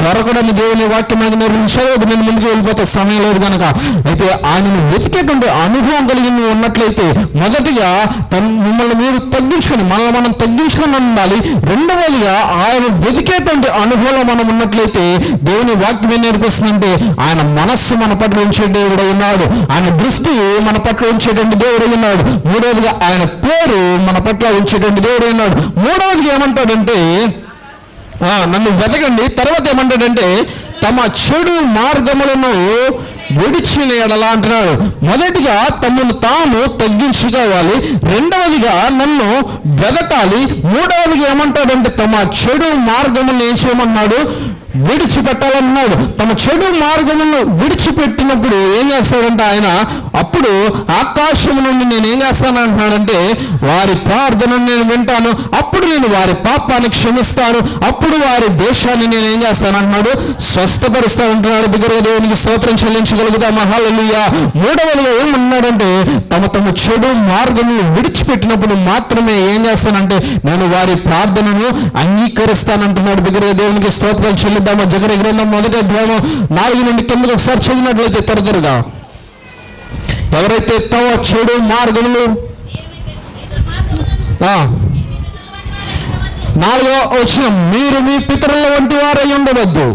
దొరకడని దేవుని వాక్యం మనకు నేర్పించలేదు నేను ముందుకు వెళ్ళిపోతే సమయం లేదు కనుక అయితే ఆయనను వెతికేటువంటి అనుభవం కలిగి నువ్వు ఉన్నట్లయితే మొదటిగా మిమ్మల్ని మీరు తగ్గించుకొని మనల్ని మనం తగ్గించుకొని ఉండాలి. రెండవదిగా ఆయన వెతికేటువంటి అనుభవంలో మనం ఉన్నట్లయితే దేవుని వాక్యం ఏం నేర్పిస్తుందంటే ఆయన మనస్సు మన పట్ల ఉంచే దేవుడు ఉన్నాడు. ఆయన దృష్టి మన పట్ల ఉంచేటువంటి దేవుడు ఉన్నాడు. మూడవదిగా ఆయన పేరు మన పట్ల ఉంచేటువంటి దేవుడు ఉన్నాడు. మూడవదిగా ఏమంటాడంటే నన్ను వెతకండి. తర్వాత ఏమంటాడంటే తమ చెడు మార్గములను విడిచిన ఎడలా అంటున్నాడు. మొదటిగా తమను తాము తగ్గించుకోవాలి. రెండవదిగా నన్ను వెదకాలి. మూడవదిగా ఏమంటాడంటే తమ చెడు మార్గములను ఏం చేయమన్నాడు? విడిచిపెట్టాలన్నాడు. తమ చెడు మార్గములను విడిచిపెట్టినప్పుడు ఏం చేస్తాడంటే ఆయన అప్పుడు ఆకాశం నుండి నేనేం చేస్తాను అంటున్నాడంటే వారి ప్రార్థనను నేను వింటాను. అప్పుడు నేను వారి పాపాన్ని క్షమిస్తాను. అప్పుడు వారి దేశాన్ని నేను ఏం చేస్తాను అంటున్నాడు స్వస్థపరుస్తా ఉంటున్నాడు. దగ్గరగా దేవునికి స్తోత్రం చెల్లించగలుగుతా మహాలలుయ మూడవదిగా ఏమన్నాడంటే తమ తమ చెడు మార్గము విడిచిపెట్టినప్పుడు మాత్రమే ఏం చేస్తానంటే నేను వారి ప్రార్థనను అంగీకరిస్తానంటున్నాడు. దగ్గరగా దేవునికి స్తోత్రాలు చెల్లిద్దామా? జగన్ గ్రంథం మొదటి అధ్యాయం నాలుగు నుండి కిందకి ఒకసారి చదివినట్లయితే త్వర త్వరగా. ఎవరైతే తమ చెడు మార్గములు ఆ, నాలుగో వచ్చిన మీరు మీ పితరుల వంటి వారై ఉండవద్దు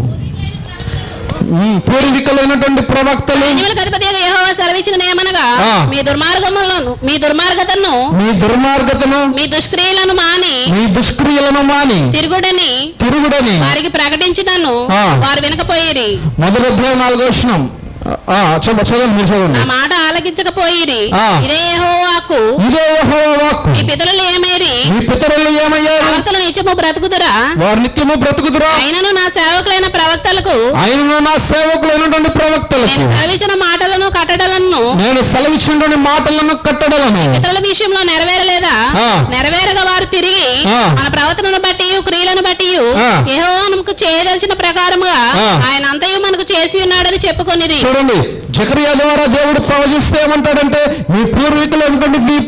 పూర్వీకులైనటువంటి ప్రవక్తలు సెలవిచ్చిన ఆ. మీ దుర్మార్గములను మీ దుర్మార్గతను మీ దుర్మార్గతను మీ దుష్క్రియలను మాని మీ దుష్క్రియలను మాని తిరుగుడని తిరుగుడని వారికి ప్రకటించినను. వారు వినకపోయిరి మొదటి నాలుగో వచ్చినాం చదవండి మీరు చదవండి. నా మాట ఆలకించకపోయిరి. ఆ. ఇదే యెహోవాకు. ఇదే యెహోవా వాక్కు మీ పితరులు ఏమేరి? మీ పితరులు ఏమయ్యారు? ప్రవక్తలు నిత్యము బ్రతుకుదురా? వారు నిత్యము బ్రతుకుతురా అయినను నా సేవకులైన ప్రవక్తలకు. ఆయనను నా సేవకులైనటువంటి ప్రవక్తలకు. నేను సెలవిచ్చిన మాటలను కట్టడలను. నేను సెలవిచ్చినటువంటి మాటలను కట్టడలను. ఇతరుల విషయంలో నెరవేరలేదా. నెరవేరగా వారు తిరిగి. మన ప్రవర్తనను బట్టి క్రియలను బట్టి ఆ. యెహోవాకు చేయదలిచిన ప్రకారముగా. ఆయన అంతయు మనకు చేసి ఉన్నాడని చెప్పుకొనిరి. చూడండి. జకరియా ద్వారా దేవుడు ప్రవచిస్తే ఏమంటాడంటే మీ పూర్వీకులు అనుకోండి మీ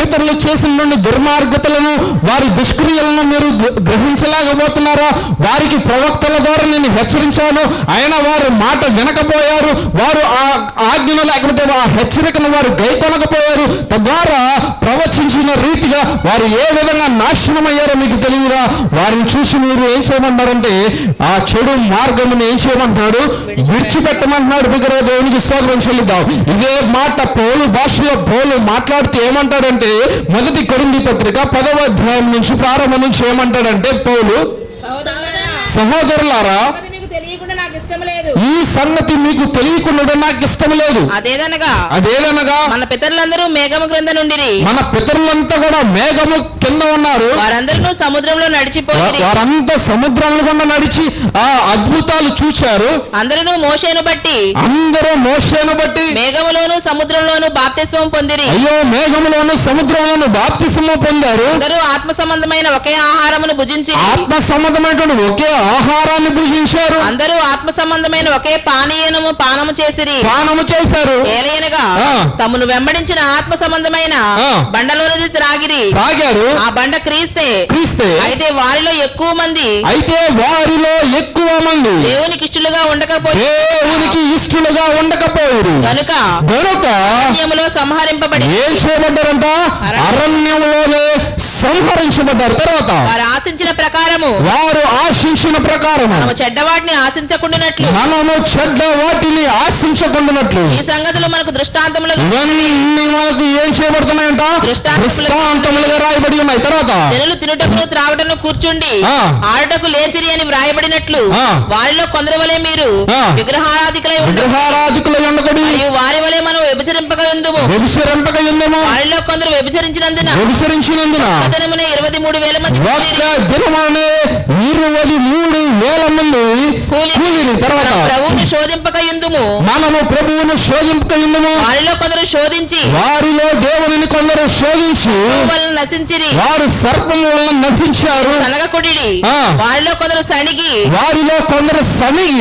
పితరులు చేసిన దుర్మార్గతలను వారి దుష్క్రియలను మీరు గ్రహించలేకపోతున్నారా? వారికి ప్రవక్తల ద్వారా నేను హెచ్చరించాను. ఆయన వారు మాట వినకపోయారు. వారు ఆ ఆజ్ఞను లేకపోతే ఆ హెచ్చరికను వారు గైకొనకపోయారు. తద్వారా ప్రవచించిన రీతిగా వారు ఏ విధంగా నాశనం అయ్యారో మీకు తెలియదా? వారిని చూసి మీరు ఏం చేయమంటారంటే ఆ చెడు మార్గమును ఏం చేయమంటున్నాడు? విడిచిపెట్టమంటున్నాడు. దగ్గర బిగ్గర దేవునికి స్తోత్రం చెల్లిద్దాం. ఇదే మాట పౌలు భాషలో పౌలు మాట్లాడితే ఏమంటాడంటే మొదటి కొరింది పత్రిక పదవ అధ్యాయం నుంచి ప్రారంభం నుంచి ఏమంటాడంటే పౌలు సహోదరులారా, ఈ సంగతి మీకు తెలియకుండా నాకు ఇష్టం లేదు. అదేదనగా? అదేదనగా? మన పితరులందరూ మేఘము క్రింద నుండిరి. మన పితరులంతా కూడా మేఘము కింద ఉన్నారు. వారందరూ సముద్రంలో వా- నడిచిపోయి వారంతా సముద్రంలో గుండా నడిచి ఆ అద్భుతాలు చూచారు. అందరూ మోషేను బట్టి. అందరూ మోషేను బట్టి. మేఘములోను సముద్రంలోను బాప్తిస్వం పొందిరి. అయ్యో మేఘములోను సముద్రంలోను బాప్తిసము పొందారు. అందరూ ఆత్మ సంబంధమైన ఒకే ఆహారమును భుజించి ఆత్మ సంబంధమైనటువంటి ఒకే ఆహారాన్ని భుజించారు. అందరూ ఆత్మ సంబంధమైన ఒకే పానీయనము పానము చేసిరి. పానము చేశారు. ఏలయనగా. తమను వెంబడించిన ఆత్మ సంబంధమైన. బండలోనిది త్రాగిరి. తాగారు ఆ బండ క్రీస్తే. క్రీస్తే. అయితే వారిలో ఎక్కువ మంది. అయితే వారిలో ఎక్కువ మంది. దేవునికి ఇష్టలుగా ఉండకపోయి దేవునికి ఇష్టలుగా ఉండకపోయారు. కనుక గనుక అరణ్యములో సంహరింపబడి ఏం చేయబడ్డారంట అరణ్యంలోనే సంహరించబడ్డారు తర్వాత వారు ఆశించిన ప్రకారము వారు ఆశించిన ప్రకారం మనము చెడ్డవాటిని ఆశించకుండానట్లు. మనము చెడ్డ వాటిని ఆశించకుండానట్లు. ఈ సంగతులు మనకు దృష్టాంతములు మనకు ఏం చేయబడుతున్నాయంట? దృష్టాంతములుగా రాయబడి ఉన్నాయి. తర్వాత? జనులు తినుటకును త్రాగుటను కూర్చుండి. ఆడుటకు లేచిరి అని వ్రాయబడినట్లు. వారిలో కొందరు వలె మీరు. విగ్రహారాధికులై విగ్రహారాధికుల వారి వలె మనం వ్యభిచరింపక వ్యభిచరింపక వారిలో కొందరు వ్యభిచరించినందున వ్యభిచరించినందున దినమున ఇరవై మూడు వేల మంది కూలిరి. దినమనే ఇరవై మూడు వేల మంది కూలి కూలిని. తర్వాత? ప్రభువుని శోధింపక మనము ప్రభువును శోధింపక ఉందము వారిలో కొందరు శోధించి వారిలో దేవుని కొందరు శోధించి నశించిరి. వారు సర్పం వలన నశించారు. సనగకుడి. వారిలో కొందరు సణిగి. వారిలో కొందరు సనిగి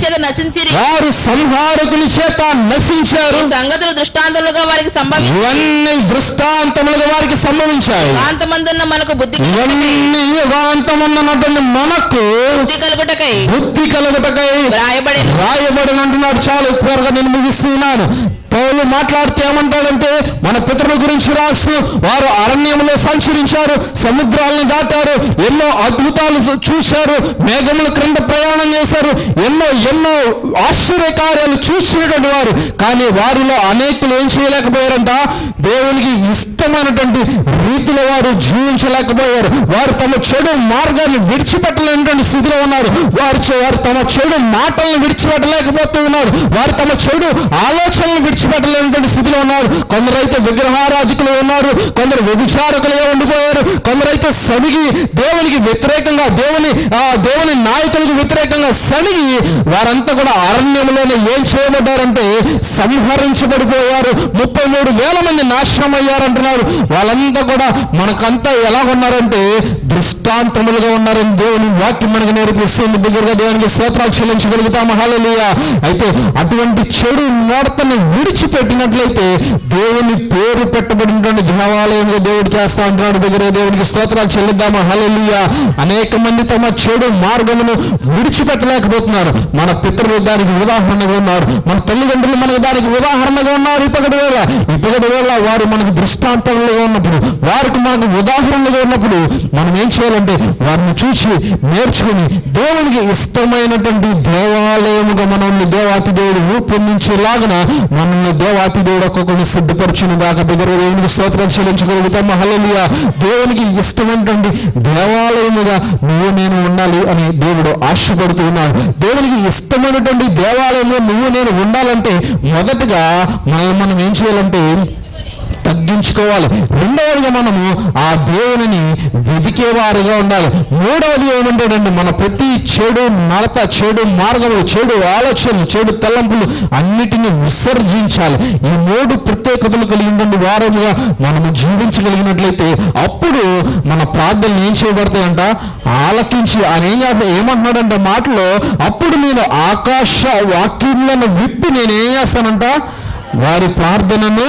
చేత నశించిరి. వారు సంహారకుని చేత నశించారు. సంగతులు దృష్టాంతములుగా వారికి సంభవించి ఇవన్నీ దృష్టాంతములుగా వారికి సంభవించాయి. కాంతమందున్న మనకు బుద్ధి ఇవన్నీ యుగాంతమున్నటువంటి మనకు బుద్ధి కలుగుటకై. బుద్ధి కలుగుటకై వ్రాయబడి రాయబడిన అంటున్నాడు చాలు త్వరగా నేను ముగిస్తున్నాను. పౌలు మాట్లాడితే ఏమంటాడంటే మన పితరుల గురించి రాస్తూ వారు అరణ్యంలో సంచరించారు సముద్రాలను దాటారు ఎన్నో అద్భుతాలు చూ- చూశారు మేఘముల క్రింద ప్రయాణం చేశారు ఎన్నో ఎన్నో ఆశ్చర్య కార్యాలు చూసినటువంటి వారు. కానీ వారిలో అనేకులు ఏం చేయలేకపోయారంట? దేవునికి ఇష్టమైనటువంటి రీతిలో వారు జీవించలేకపోయారు. వారు తమ చెడు మార్గాన్ని విడిచిపెట్టలేనటువంటి స్థితిలో ఉన్నారు. వారు వారు తమ చెడు మాటలను విడిచిపెట్టలేకపోతూ ఉన్నారు. వారు తమ చెడు ఆలోచనలు విడిచిపెట్టలేనటువంటి స్థితిలో ఉన్నారు. కొందరైతే విగ్రహారాధికులు ఉన్నారు. కొందరు వ్యభిచారకులుగా ఉండిపోయారు. కొందరైతే సనిగి దేవునికి వ్యతిరేకంగా దేవుని ఆ దేవుని నాయకులకు వ్యతిరేకంగా సనిగి వారంతా కూడా అరణ్యంలోనే ఏం చేయబడ్డారంటే సంహరించబడిపోయారు. ముప్పై మూడు వేల మంది నాశనం అయ్యారంటున్నారు వాళ్ళంతా కూడా మనకంతా ఎలా ఉన్నారంటే దృష్టాంతములుగా ఉన్నారని దేవుని వాక్యం మనకు నేర్పిస్తుంది. దగ్గరగా దేవునికి స్తోత్రాలు చెల్లించగలుగుతాము. హాలలీయ అయితే అటువంటి చెడు మూడతను విడిచిపెట్టినట్లయితే దేవుని పేరు పెట్టబడినటువంటి దేవాలయంలో దేవుడు చేస్తా అంటున్నాడు. దగ్గర దేవునికి స్తోత్రాలు చెల్లిద్దాము. హలలియ అనేక మంది తమ చెడు మార్గమును విడిచిపెట్టలేకపోతున్నారు. మన పితరులు దానికి ఉదాహరణగా ఉన్నారు. మన తల్లిదండ్రులు మనకు దానికి ఉదాహరణగా ఉన్నారు. ఇప్పటి వేళ ఇప్పటి వేళ వారు మనకు దృష్టాంతంలో ఉన్నప్పుడు వారికి మనకు ఉదాహరణగా ఉన్నప్పుడు మనం ఏం చేయాలంటే వారిని చూసి నేర్చుకుని దేవునికి ఇష్టమైనటువంటి దేవాలయముగా మనల్ని దేవాతి దేవుడు రూపొందించేలాగన మనల్ని దేవాతి దేవుడు ఒక్కొక్కరిని సిద్ధపరచుని దాకా దగ్గర దేవునికి స్తోత్రం చెల్లించగలుగుతాం హల్లెలూయా. దేవునికి ఇష్టమైనటువంటి దేవాలయముగా నువ్వు నేను ఉండాలి అని దేవుడు ఆశపడుతూ ఉన్నాడు. దేవునికి ఇష్టమైనటువంటి దేవాలయంలో నువ్వు నేను ఉండాలంటే మొదటగా మనం మనం ఏం చేయాలంటే తగ్గించుకోవాలి. రెండవదిగా మనము ఆ దేవునిని వెతికేవారుగా ఉండాలి. మూడవది ఏమంటాడండి మన ప్రతి చెడు నడత చెడు మార్గములు చెడు ఆలోచనలు చెడు తలంపులు అన్నిటిని విసర్జించాలి. ఈ మూడు ప్రత్యేకతలు కలిగినటువంటి వారముగా మనము జీవించగలిగినట్లయితే అప్పుడు మన ప్రార్థనలు ఏం చేయబడతాయంట? ఆలకించి ఆయన ఏం చేస్తా ఏమంటున్నాడంటే మాటలో అప్పుడు నేను ఆకాశ వాక్యములను విప్పి నేనేం చేస్తానంట? వారి ప్రార్థనను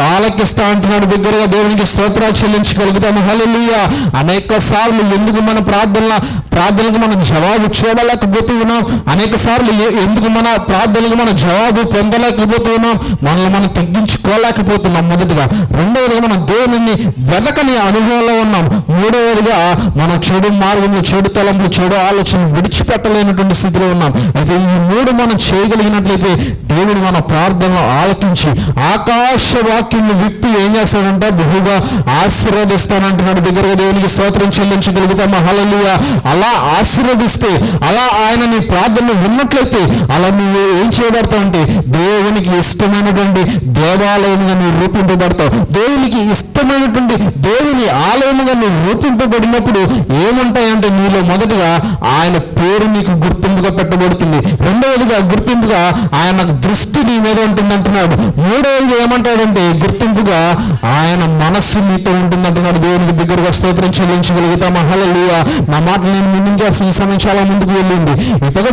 ఆలకిస్తా అంటున్నాడు దగ్గరగా దేవునికి స్తోత్రాలు చెల్లించగలుగుతాము. హల్లెలూయా. అనేక సార్లు ఎందుకు మన ప్రార్థనల ప్రార్థనలకు మనం జవాబు చూడలేకపోతూ ఉన్నాం. అనేక సార్లు ఎందుకు మన ప్రార్థనలకు మనం జవాబు పొందలేకపోతూ ఉన్నాం మనల్ని మనం తగ్గించుకోలేకపోతున్నాం మొదటిగా. రెండవదిగా మనం దేవుని వెతకని అనుభవంలో ఉన్నాం. మూడవదిగా మన చెడు మార్గంలో చెడు తలంపులు చెడు ఆలోచన విడిచిపెట్టలేనటువంటి స్థితిలో ఉన్నాం. అయితే ఈ మూడు మనం చేయగలిగినట్లయితే దేవుడు మన ప్రార్థనలు ఆలకించి ఆకాశ వాక్యం విప్పి ఏం చేస్తాడంట బహుగా ఆశీర్వదిస్తానంటున్నాడు. దగ్గరగా దేవునికి స్తోత్రం చెల్లించగలుగుతా. హల్లెలూయా. అలా ఆశీర్వదిస్తే అలా ఆయన నీ ప్రార్థన విన్నట్లయితే అలా నువ్వు ఏం చేయబడతావు అంటే దేవునికి ఇష్టమైనటువంటి దేవాలయముగా నువ్వు రూపింపబడతావు. దేవునికి ఇష్టమైనటువంటి దేవుని ఆలయముగా నువ్వు రూపింపబడినప్పుడు ఏముంటాయంటే నీలో మొదటగా ఆయన పేరు నీకు గుర్తింపుగా పెట్టబడుతుంది. రెండవదిగా గుర్తింపుగా ఆయన దృష్టి నీ మీద ఉంటుంది అంటున్నాడు మూడవదిగా ఏమంటాడంటే గుర్తింపుగా ఆయన మనస్సు నీతో ఉంటుంది అంటున్నాడు దేవునికి దగ్గరగా స్తోత్రం చెల్లించగలుగుతాం హల్లెలూయా. నా మాట నేను ముందుంచాల్సిన సమయం చాలా ముందుకు వెళ్ళింది. ఇతడు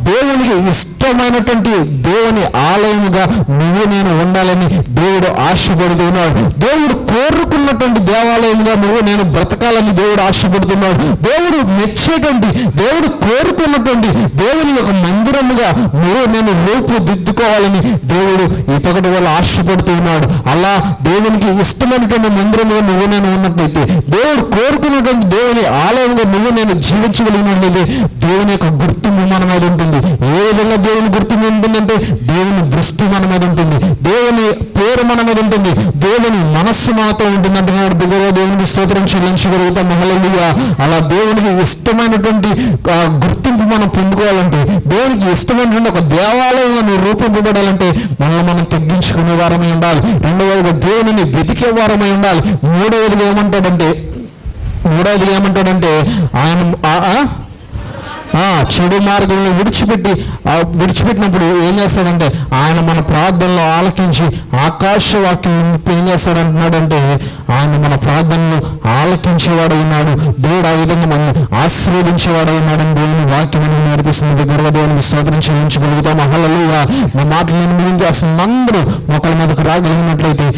దేవునికి ఇష్టమైనటువంటి దేవుని ఆలయముగా నువ్వు నేను ఉండాలని దేవుడు ఆశపడుతున్నాడు. దేవుడు కోరుకున్నటువంటి దేవాలయముగా నువ్వు నేను బ్రతకాలని దేవుడు ఆశపడుతున్నాడు. దేవుడు మెచ్చేటువంటి దేవుడు కోరుకున్నటువంటి దేవుని యొక్క మందిరముగా నువ్వు నేను ఎత్తుకోవాలని దేవుడు ఇతగటి వల్ల ఆశపడుతున్నాడు అలా దేవునికి ఇష్టమైనటువంటి మందిరముగా నువ్వు నేను ఉన్నట్లయితే దేవుడు కోరుకున్నటువంటి దేవుని ఆలయంగా నువ్వు నేను జీవించగలిగినట్లయితే దేవుని యొక్క గుర్తింపు మన మీద ఉంటుంది. ఏ విధంగా దేవుని గుర్తింపు ఉంటుందంటే దేవుని దృష్టి మన మీద ఉంటుంది. దేవుని పేరు మన మీద ఉంటుంది. దేవుని మనస్సు మనతో ఉంటుంది అంటున్నాడు దగ్గర దేవునికి స్తోత్రం చెల్లించగలుగుతాం. మహలలుగా అలా దేవునికి ఇష్టమైనటువంటి గుర్తింపు మనం పొందుకోవాలంటే దేవునికి ఇష్టమైనటువంటి ఒక దేవాలయంగా నువ్వు నడిపింపబడాలంటే మనల్ని మనం తగ్గించుకునే వారమై ఉండాలి. రెండవదిగా దేవుని వెతికే వారమై ఉండాలి. మూడవదిగా ఏమంటాడంటే మూడవదిగా ఏమంటాడంటే ఆయన ఆ- చెడు మార్గంలో విడిచిపెట్టి విడిచిపెట్టినప్పుడు ఏం చేస్తాడంటే ఆయన మన ప్రార్థనలో ఆలకించి ఆకాశ వాక్యం ఏం చేస్తాడంటున్నాడంటే ఆయన మన ప్రార్థనలు ఆలకించేవాడు ఉన్నాడు. దేవుడు ఆ విధంగా మనం ఆశీర్వదించేవాడు ఉన్నాడని దేవుని వాక్యం అని నేర్పిస్తుంది. దగ్గర దేవునికి స్తోత్రం చెల్లించగలుగుతాం అహలలుగా మా మాటలు నేను ముగించి అసలు అందరూ మొక్కల మీదకు రాగలిగినట్లయితే